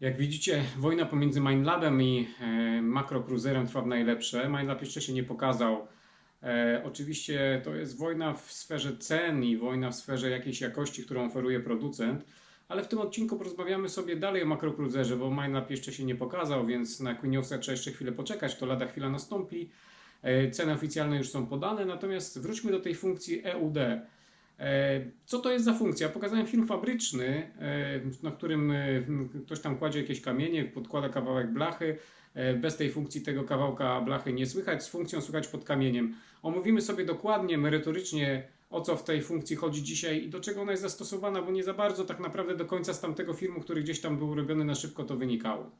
Jak widzicie, wojna pomiędzy Mindlabem i e, Makrocruiserem trwa w najlepsze. Mindlab jeszcze się nie pokazał. E, oczywiście to jest wojna w sferze cen i wojna w sferze jakiejś jakości, którą oferuje producent. Ale w tym odcinku porozmawiamy sobie dalej o Makrocruiserze, bo Mindlab jeszcze się nie pokazał, więc na Queeniosa trzeba jeszcze chwilę poczekać, to lada chwila nastąpi. E, ceny oficjalne już są podane, natomiast wróćmy do tej funkcji EUD. E, Co to jest za funkcja? Pokazałem film fabryczny, e, na którym e, ktoś tam kładzie jakieś kamienie, podkłada kawałek blachy. Bez tej funkcji tego kawałka blachy nie słychać, z funkcją słychać pod kamieniem. Omówimy sobie dokładnie, merytorycznie, o co w tej funkcji chodzi dzisiaj i do czego ona jest zastosowana, bo nie za bardzo tak naprawdę do końca z tamtego filmu, który gdzieś tam był robiony na szybko, to wynikało.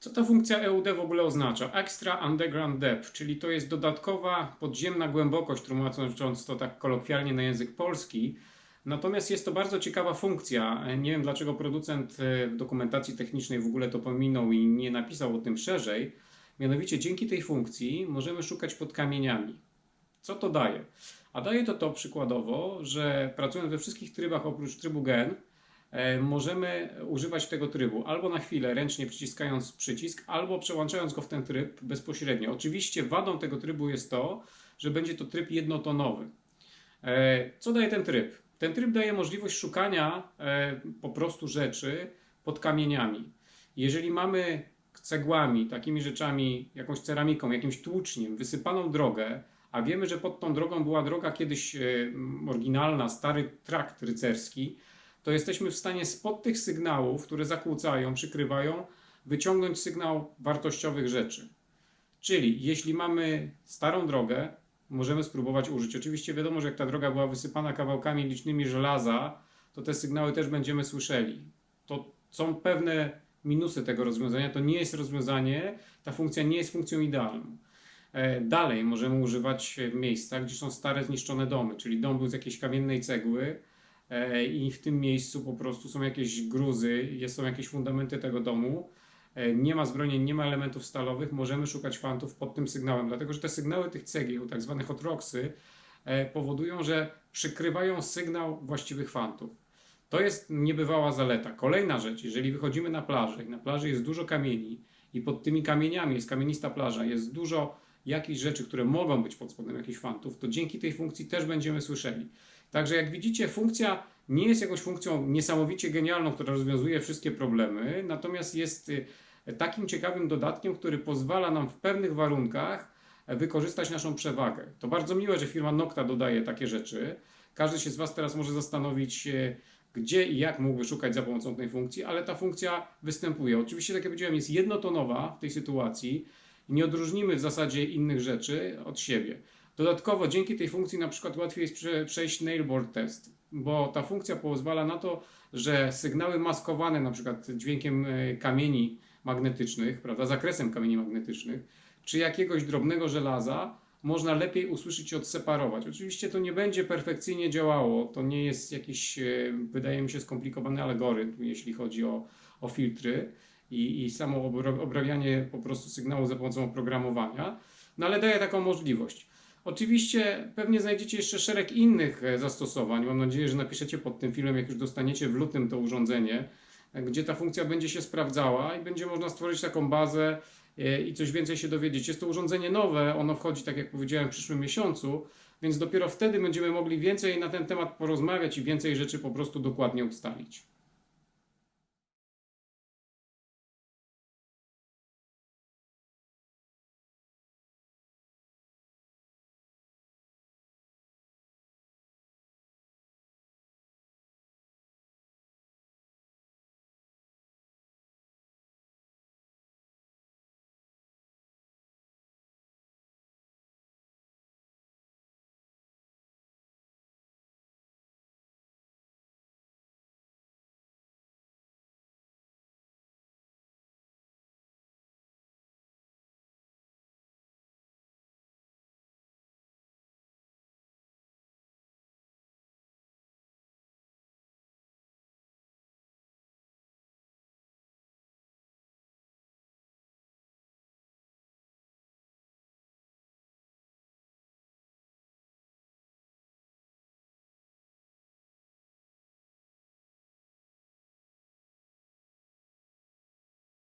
Co ta funkcja EUD w ogóle oznacza? Extra Underground Depth, czyli to jest dodatkowa podziemna głębokość, tłumacząc to tak kolokwialnie na język polski. Natomiast jest to bardzo ciekawa funkcja. Nie wiem dlaczego producent e, w dokumentacji technicznej w ogóle to pominął i nie napisał o tym szerzej. Mianowicie dzięki tej funkcji możemy szukać pod kamieniami. Co to daje? A daje to to przykładowo, że pracując we wszystkich trybach oprócz trybu gen, e, możemy używać tego trybu albo na chwilę ręcznie przyciskając przycisk, albo przełączając go w ten tryb bezpośrednio. Oczywiście wadą tego trybu jest to, że będzie to tryb jednotonowy. E, Co daje ten tryb? Ten tryb daje możliwość szukania e, po prostu rzeczy pod kamieniami. Jeżeli mamy cegłami, takimi rzeczami, jakąś ceramiką, jakimś tłuczniem wysypaną drogę, a wiemy, że pod tą drogą była droga kiedyś e, oryginalna, stary trakt rycerski, to jesteśmy w stanie spod tych sygnałów, które zakłócają, przykrywają, wyciągnąć sygnał wartościowych rzeczy. Czyli jeśli mamy starą drogę, możemy spróbować użyć. Oczywiście wiadomo, że jak ta droga była wysypana kawałkami licznymi żelaza, to te sygnały też będziemy słyszeli. To są pewne minusy tego rozwiązania. To nie jest rozwiązanie, ta funkcja nie jest funkcją idealną. E, Dalej możemy używać w miejscach, gdzie są stare, zniszczone domy, czyli dom był z jakiejś kamiennej cegły i w tym miejscu po prostu są jakieś gruzy, są jakieś fundamenty tego domu. E, Nie ma zbrojeń, nie ma elementów stalowych, możemy szukać fantów pod tym sygnałem, dlatego że te sygnały tych cegieł, tak zwane hot rocksy, e, powodują, że przykrywają sygnał właściwych fantów. To jest niebywała zaleta. Kolejna rzecz, jeżeli wychodzimy na plażę i na plaży jest dużo kamieni i pod tymi kamieniami jest kamienista plaża, jest dużo jakichś rzeczy, które mogą być pod spodem jakichś fantów, to dzięki tej funkcji też będziemy słyszeli. Także jak widzicie, funkcja nie jest jakąś funkcją niesamowicie genialną, która rozwiązuje wszystkie problemy, natomiast jest y, takim ciekawym dodatkiem, który pozwala nam w pewnych warunkach e, wykorzystać naszą przewagę. To bardzo miłe, że firma Nocta dodaje takie rzeczy. Każdy się z Was teraz może zastanowić, e, gdzie i jak mógłby szukać za pomocą tej funkcji, ale ta funkcja występuje. Oczywiście, tak jak powiedziałem, jest jednotonowa w tej sytuacji nie odróżnimy w zasadzie innych rzeczy od siebie. Dodatkowo dzięki tej funkcji na przykład łatwiej jest prze, przejść nailboard test, bo ta funkcja pozwala na to, że sygnały maskowane na przykład dźwiękiem e, kamieni magnetycznych, prawda, zakresem kamieni magnetycznych, czy jakiegoś drobnego żelaza można lepiej usłyszeć i odseparować. Oczywiście to nie będzie perfekcyjnie działało, to nie jest jakiś, e, wydaje mi się, skomplikowany algorytm, jeśli chodzi o, o filtry i, i samo obrabianie po prostu sygnału za pomocą oprogramowania, no ale daje taką możliwość. Oczywiście pewnie znajdziecie jeszcze szereg innych e, zastosowań. Mam nadzieję, że napiszecie pod tym filmem, jak już dostaniecie w lutym to urządzenie, e, gdzie ta funkcja będzie się sprawdzała i będzie można stworzyć taką bazę e, i coś więcej się dowiedzieć. Jest to urządzenie nowe, ono wchodzi, tak jak powiedziałem, w przyszłym miesiącu, więc dopiero wtedy będziemy mogli więcej na ten temat porozmawiać i więcej rzeczy po prostu dokładnie ustalić.